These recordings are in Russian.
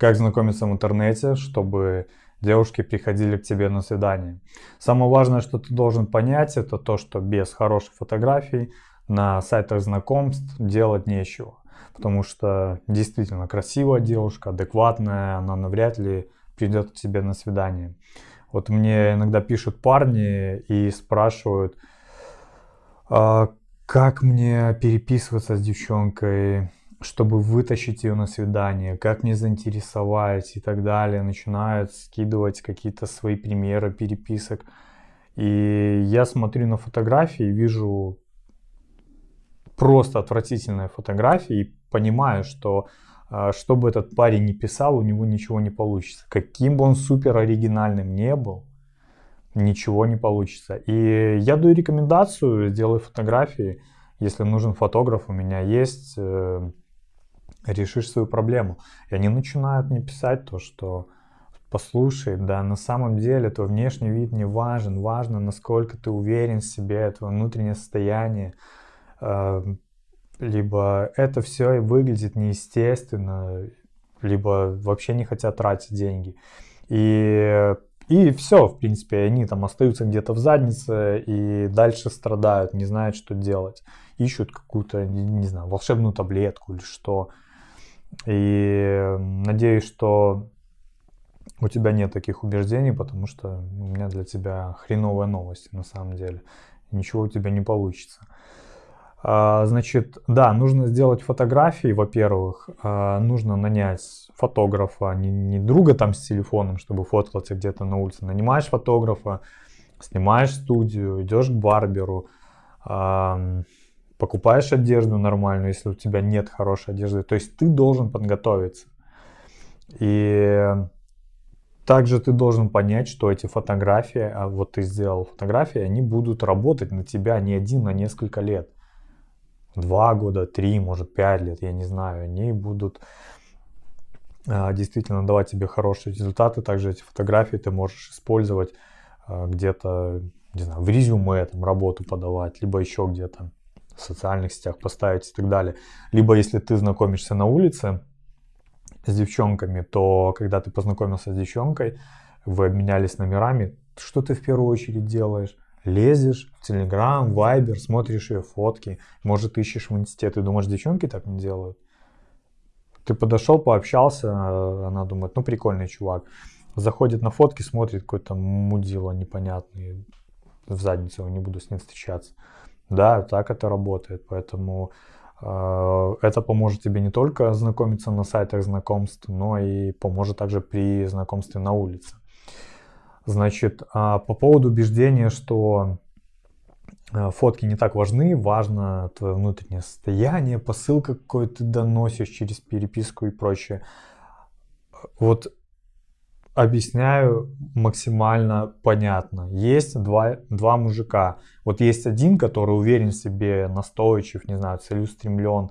Как знакомиться в интернете, чтобы девушки приходили к тебе на свидание. Самое важное, что ты должен понять, это то, что без хороших фотографий на сайтах знакомств делать нечего. Потому что действительно красивая девушка, адекватная, она навряд ли придет к тебе на свидание. Вот мне иногда пишут парни и спрашивают, а как мне переписываться с девчонкой, чтобы вытащить ее на свидание, как мне заинтересовать и так далее. Начинают скидывать какие-то свои примеры переписок. И я смотрю на фотографии вижу просто отвратительные фотографии и понимаю, что а, что бы этот парень ни писал, у него ничего не получится. Каким бы он супер оригинальным не был, ничего не получится. И я даю рекомендацию, сделай фотографии. Если нужен фотограф, у меня есть, э, решишь свою проблему. И они начинают мне писать то, что послушай, да, на самом деле твой внешний вид не важен, важно, насколько ты уверен в себе, твое внутреннее состояние, э, либо это все выглядит неестественно, либо вообще не хотят тратить деньги. И, и все, в принципе, они там остаются где-то в заднице и дальше страдают, не знают, что делать. Ищут какую-то, не знаю, волшебную таблетку или что. И надеюсь, что у тебя нет таких убеждений, потому что у меня для тебя хреновая новость на самом деле. Ничего у тебя не получится. А, значит, да, нужно сделать фотографии, во-первых, а, нужно нанять фотографа, не, не друга там с телефоном, чтобы фоткаться где-то на улице, нанимаешь фотографа, снимаешь студию, идешь к барберу, покупаешь одежду нормальную, если у тебя нет хорошей одежды, то есть ты должен подготовиться. И также ты должен понять, что эти фотографии, а вот ты сделал фотографии, они будут работать на тебя не один, а несколько лет два года, три, может пять лет, я не знаю, они будут а, действительно давать тебе хорошие результаты. Также эти фотографии ты можешь использовать а, где-то, не знаю, в резюме там работу подавать, либо еще где-то в социальных сетях поставить и так далее. Либо если ты знакомишься на улице с девчонками, то когда ты познакомился с девчонкой, вы обменялись номерами, что ты в первую очередь делаешь? лезешь в Телеграм, Вайбер, смотришь ее фотки, может ищешь в институт и думаешь, девчонки так не делают. Ты подошел, пообщался, она думает, ну прикольный чувак. Заходит на фотки, смотрит какой-то мудило непонятный, в задницу, не буду с ним встречаться. Да, так это работает, поэтому э, это поможет тебе не только знакомиться на сайтах знакомств, но и поможет также при знакомстве на улице. Значит, а, по поводу убеждения, что а, фотки не так важны, важно твое внутреннее состояние, посылка, какой ты доносишь через переписку и прочее. Вот объясняю максимально понятно. Есть два, два мужика. Вот есть один, который уверен в себе, настойчив, не знаю, целеустремлен,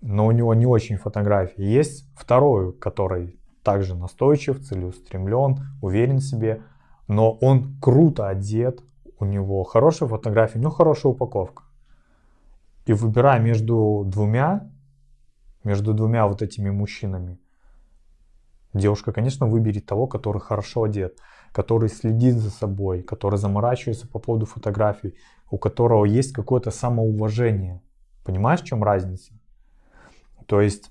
но у него не очень фотографии. Есть второй, который также настойчив, целеустремлен, уверен в себе, но он круто одет, у него хорошая фотография, у него хорошая упаковка. И выбирая между двумя, между двумя вот этими мужчинами, девушка, конечно, выберет того, который хорошо одет, который следит за собой, который заморачивается по поводу фотографий, у которого есть какое-то самоуважение. Понимаешь, в чем разница? То есть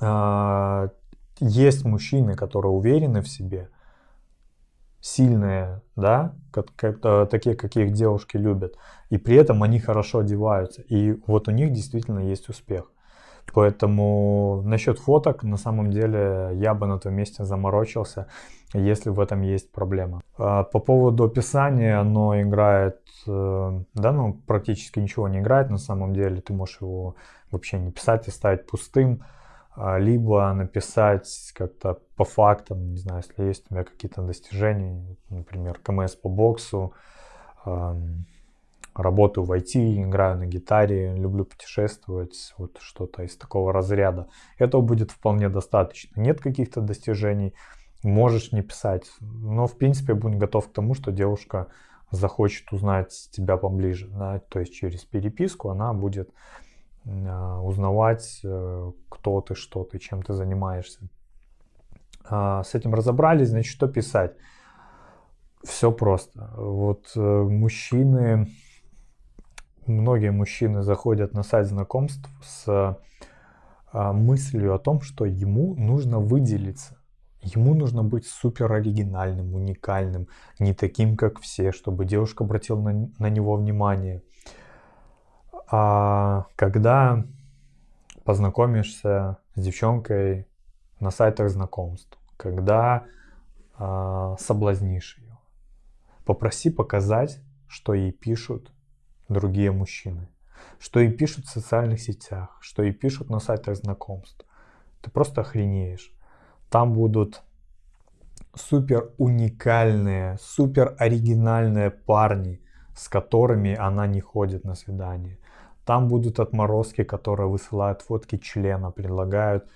э, есть мужчины, которые уверены в себе, сильные, да, как, как, такие, каких девушки любят, и при этом они хорошо одеваются, и вот у них действительно есть успех. Поэтому насчет фоток, на самом деле, я бы на том месте заморочился, если в этом есть проблема. А по поводу описания, оно играет, э, да, ну, практически ничего не играет на самом деле, ты можешь его вообще не писать, оставить пустым. А, либо написать как-то по фактам, не знаю, если есть у меня какие-то достижения, например, КМС по боксу, работаю в IT, играю на гитаре, люблю путешествовать, вот что-то из такого разряда. Этого будет вполне достаточно. Нет каких-то достижений, можешь не писать. Но, в принципе, будь готов к тому, что девушка захочет узнать тебя поближе. Да? То есть через переписку она будет а, узнавать, э, кто ты, что ты, чем ты занимаешься. А, с этим разобрались, значит, что писать? Все просто. Вот э, мужчины, многие мужчины заходят на сайт знакомств с а, мыслью о том, что ему нужно выделиться. Ему нужно быть супер оригинальным, уникальным, не таким, как все, чтобы девушка обратила на, на него внимание. А когда познакомишься с девчонкой на сайтах знакомств, когда а, соблазнишь ее, попроси показать, что ей пишут другие мужчины, что ей пишут в социальных сетях, что ей пишут на сайтах знакомств. Ты просто охренеешь. Там будут супер уникальные, супер оригинальные парни, с которыми она не ходит на свидание. Там будут отморозки, которые высылают фотки члена, предлагают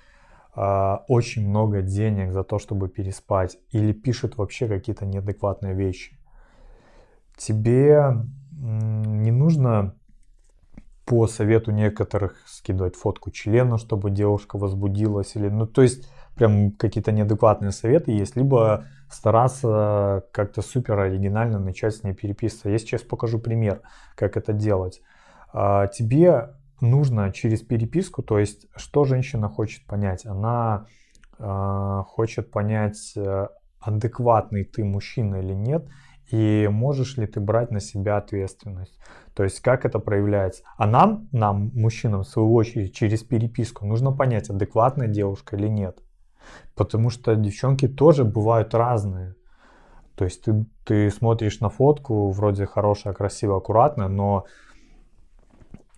э, очень много денег за то, чтобы переспать. Или пишут вообще какие-то неадекватные вещи. Тебе не нужно по совету некоторых скидывать фотку члена, чтобы девушка возбудилась. Или, ну, то есть прям какие-то неадекватные советы есть, либо стараться как-то супер оригинально начать с ней переписываться. Я сейчас покажу пример, как это делать. А, тебе нужно через переписку, то есть что женщина хочет понять? Она а, хочет понять, э, адекватный ты мужчина или нет, и можешь ли ты брать на себя ответственность. То есть как это проявляется. А нам, нам, мужчинам, в свою очередь, через переписку нужно понять, адекватная девушка или нет. Потому что девчонки тоже бывают разные. То есть ты, ты смотришь на фотку, вроде хорошая, красивая, аккуратная, но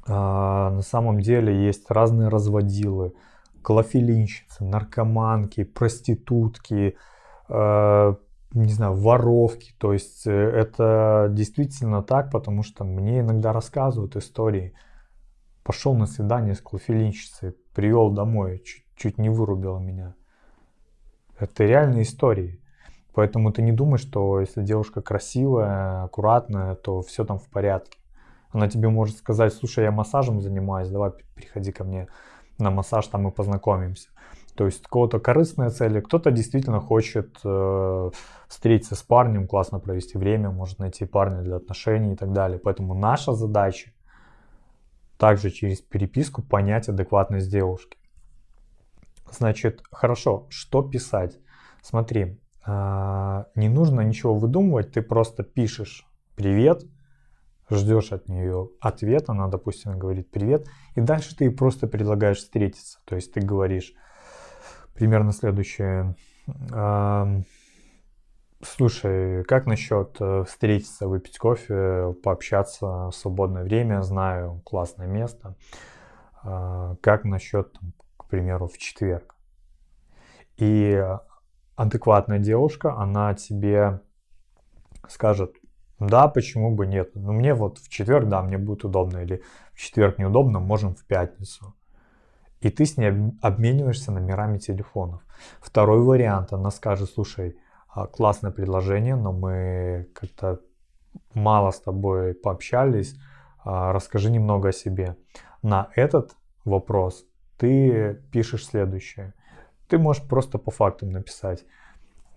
э, на самом деле есть разные разводилы, клофелинщицы, наркоманки, проститутки, э, не знаю, воровки. То есть э, это действительно так, потому что мне иногда рассказывают истории. Пошел на свидание с клофелинщицей, привел домой, чуть, чуть не вырубила меня. Это реальные истории. Поэтому ты не думаешь, что если девушка красивая, аккуратная, то все там в порядке. Она тебе может сказать, слушай, я массажем занимаюсь, давай приходи ко мне на массаж, там мы познакомимся. То есть кого-то корыстные цели, кто-то действительно хочет э, встретиться с парнем, классно провести время, может найти парня для отношений и так далее. Поэтому наша задача также через переписку понять адекватность девушки. Значит, хорошо, что писать? Смотри, а, не нужно ничего выдумывать, ты просто пишешь «привет», ждешь от нее ответа, она, допустим, говорит «привет», и дальше ты просто предлагаешь встретиться. То есть ты говоришь примерно следующее. Слушай, как насчет э, встретиться, выпить кофе, пообщаться в свободное время? Знаю, классное место. А, как насчет примеру, в четверг. И адекватная девушка, она тебе скажет, да, почему бы нет. Но мне вот в четверг, да, мне будет удобно. Или в четверг неудобно, можем в пятницу. И ты с ней обмениваешься номерами телефонов. Второй вариант, она скажет, слушай, а, классное предложение, но мы как-то мало с тобой пообщались, а, расскажи немного о себе. На этот вопрос ты пишешь следующее. Ты можешь просто по фактам написать.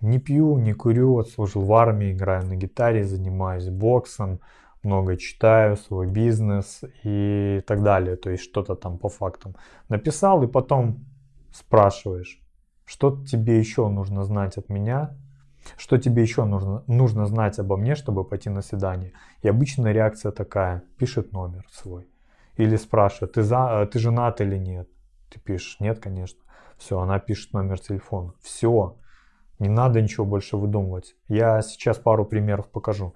Не пью, не курю, отслужил в армии, играю на гитаре, занимаюсь боксом, много читаю, свой бизнес и так далее. То есть что-то там по фактам написал и потом спрашиваешь, что тебе еще нужно знать от меня, что тебе еще нужно, нужно знать обо мне, чтобы пойти на свидание. И обычная реакция такая, пишет номер свой. Или спрашивает, ты, за, ты женат или нет. Ты пишешь, нет, конечно. Все, она пишет номер телефона. Все, не надо ничего больше выдумывать. Я сейчас пару примеров покажу.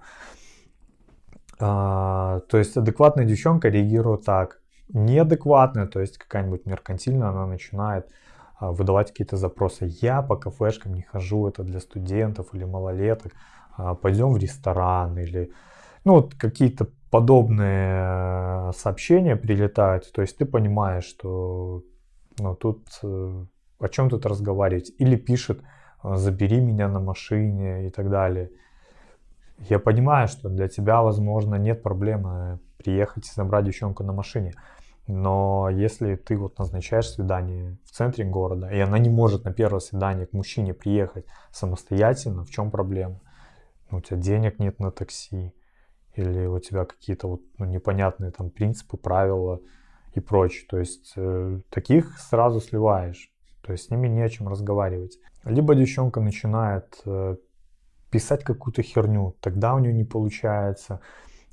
А, то есть адекватная девчонка реагирует так. Неадекватная, то есть какая-нибудь меркантильная, она начинает а, выдавать какие-то запросы. Я по кафешкам не хожу, это для студентов или малолеток. А, пойдем в ресторан или ну, вот какие-то подобные сообщения прилетают. То есть ты понимаешь, что но тут э, о чем тут разговаривать? Или пишет, э, забери меня на машине и так далее. Я понимаю, что для тебя, возможно, нет проблемы приехать и забрать девчонку на машине. Но если ты вот назначаешь свидание в центре города, и она не может на первое свидание к мужчине приехать самостоятельно, в чем проблема? Ну, у тебя денег нет на такси, или у тебя какие-то вот ну, непонятные там принципы, правила и прочее. То есть э, таких сразу сливаешь, то есть с ними не о чем разговаривать. Либо девчонка начинает э, писать какую-то херню, тогда у нее не получается,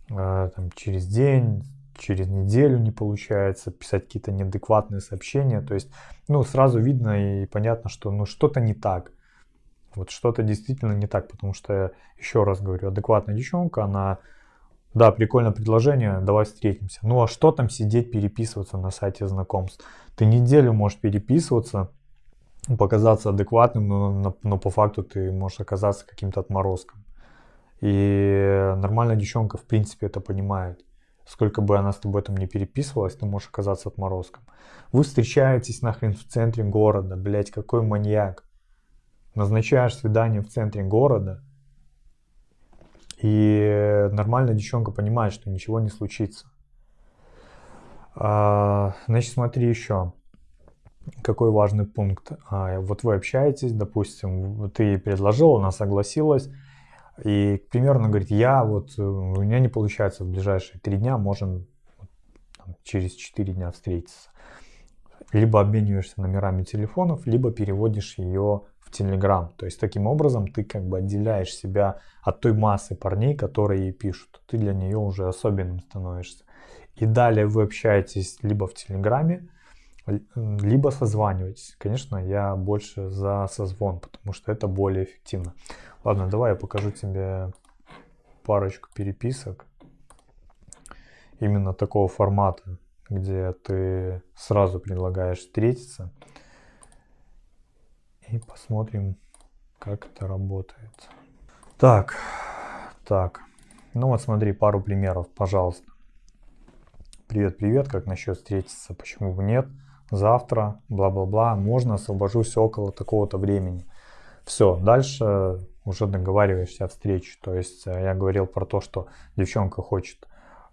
э, там, через день, через неделю не получается, писать какие-то неадекватные сообщения, то есть, ну, сразу видно и понятно, что, ну, что-то не так. Вот что-то действительно не так, потому что, еще раз говорю, адекватная девчонка, она, да, прикольное предложение, давай встретимся. Ну а что там сидеть, переписываться на сайте знакомств? Ты неделю можешь переписываться, показаться адекватным, но, но, но по факту ты можешь оказаться каким-то отморозком. И нормальная девчонка, в принципе, это понимает. Сколько бы она с тобой там не переписывалась, ты можешь оказаться отморозком. Вы встречаетесь нахрен в центре города, блять, какой маньяк назначаешь свидание в центре города, и нормальная девчонка понимает, что ничего не случится. А, значит, смотри еще. Какой важный пункт. А, вот вы общаетесь, допустим, ты предложил, она согласилась. И, примерно, говорит, я вот, у меня не получается в ближайшие три дня, можем там, через четыре дня встретиться. Либо обмениваешься номерами телефонов, либо переводишь ее Telegram. То есть таким образом ты как бы отделяешь себя от той массы парней, которые ей пишут. Ты для нее уже особенным становишься. И далее вы общаетесь либо в Телеграме, либо созваниваетесь. Конечно, я больше за созвон, потому что это более эффективно. Ладно, давай я покажу тебе парочку переписок. Именно такого формата, где ты сразу предлагаешь встретиться и посмотрим, как это работает. Так, так. Ну вот смотри, пару примеров, пожалуйста. Привет, привет, как насчет встретиться? Почему бы нет? Завтра, бла-бла-бла, можно освобожусь около такого-то времени. Все, дальше уже договариваешься о встрече. То есть э, я говорил про то, что девчонка хочет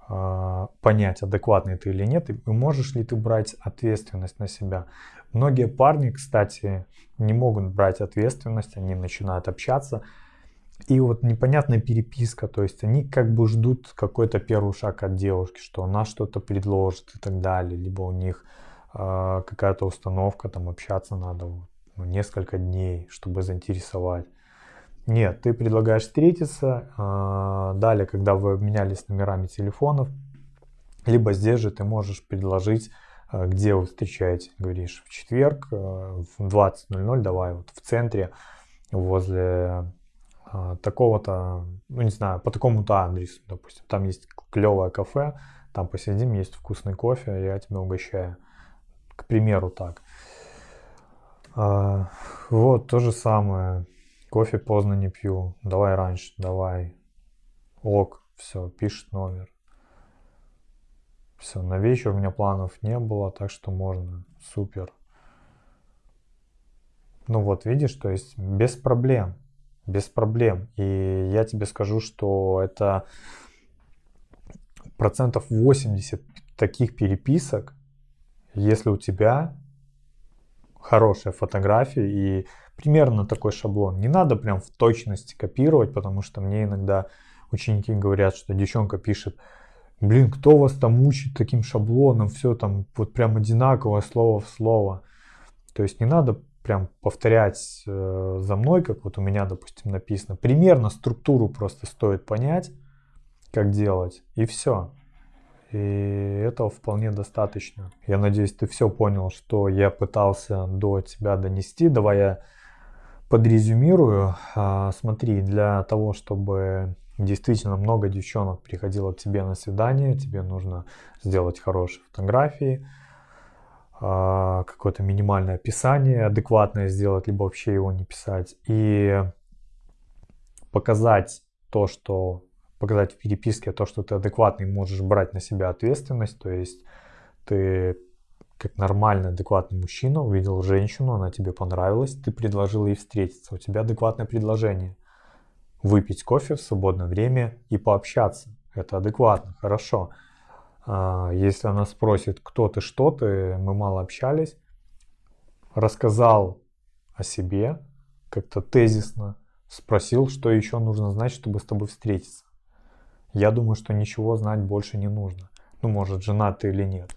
э, понять, адекватный ты или нет, и можешь ли ты брать ответственность на себя. Многие парни, кстати, не могут брать ответственность, они начинают общаться. И вот непонятная переписка, то есть они как бы ждут какой-то первый шаг от девушки, что она что-то предложит и так далее, либо у них какая-то установка, там общаться надо ну, несколько дней, чтобы заинтересовать. Нет, ты предлагаешь встретиться, э, далее, когда вы обменялись номерами телефонов, либо здесь же ты можешь предложить Э, где вы встречаетесь, говоришь, в четверг в 20.00, давай вот в центре, возле такого-то, ну не знаю, по такому-то адресу, допустим, там есть клевое кафе, там посидим, есть вкусный кофе, я тебя угощаю. К примеру так. Вот, то же самое. Кофе поздно не пью. Давай раньше, давай. Ок, все, пишет номер. Все, на вечер у меня планов не было, так что можно. Супер. Ну вот, видишь, то есть без проблем. Без проблем. И я тебе скажу, что это процентов 80 таких переписок, если у тебя хорошая фотография и примерно такой шаблон. Не надо прям в точности копировать, потому что мне иногда ученики говорят, что девчонка пишет блин, кто вас там учит таким шаблоном, все там вот прям одинаковое слово в слово. То есть не надо прям повторять э, за мной, как вот у меня, допустим, написано. Примерно структуру просто стоит понять, как делать, и все. И этого вполне достаточно. Я надеюсь, ты все понял, что я пытался до тебя донести. Давай я подрезюмирую. А, смотри, для того, чтобы действительно много девчонок приходило к тебе на свидание, тебе нужно сделать хорошие фотографии, а, какое-то минимальное описание адекватное сделать, либо вообще его не писать. И показать то, что показать в переписке то, что ты адекватный, можешь брать на себя ответственность, то есть ты как нормальный, адекватный мужчина увидел женщину, она тебе понравилась, ты предложил ей встретиться, у тебя адекватное предложение выпить кофе в свободное время и пообщаться. Это адекватно, хорошо. А, если она спросит, кто ты, что ты, мы мало общались, рассказал о себе, как-то тезисно, спросил, что еще нужно знать, чтобы с тобой встретиться. Я думаю, что ничего знать больше не нужно. Ну, может, женат ты или нет.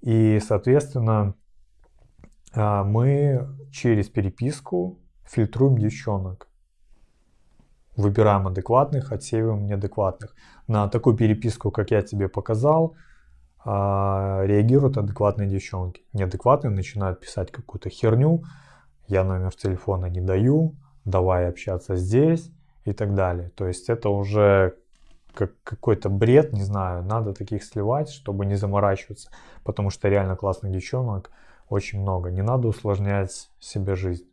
И, соответственно, а, мы через переписку фильтруем девчонок. Выбираем адекватных, отсеиваем неадекватных. На такую переписку, как я тебе показал, а, реагируют адекватные девчонки. Неадекватные начинают писать какую-то херню, я номер телефона не даю, давай общаться здесь и так далее. То есть это уже как какой-то бред, не знаю, надо таких сливать, чтобы не заморачиваться, потому что реально классных девчонок очень много. Не надо усложнять себе жизнь.